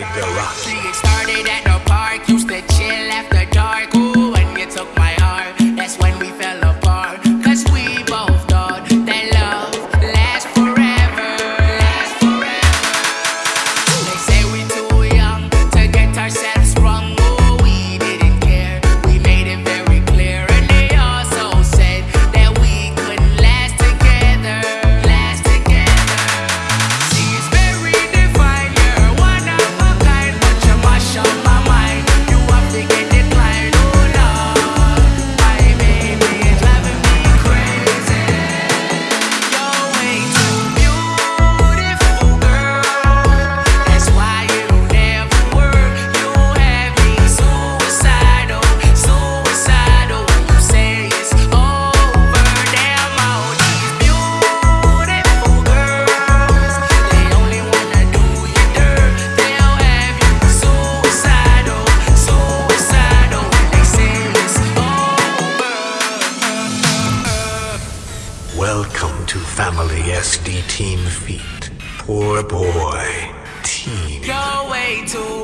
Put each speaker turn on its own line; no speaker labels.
like rock.
She started at the park, used to to
Family SD Team Feet. Poor boy. Team.
Go too.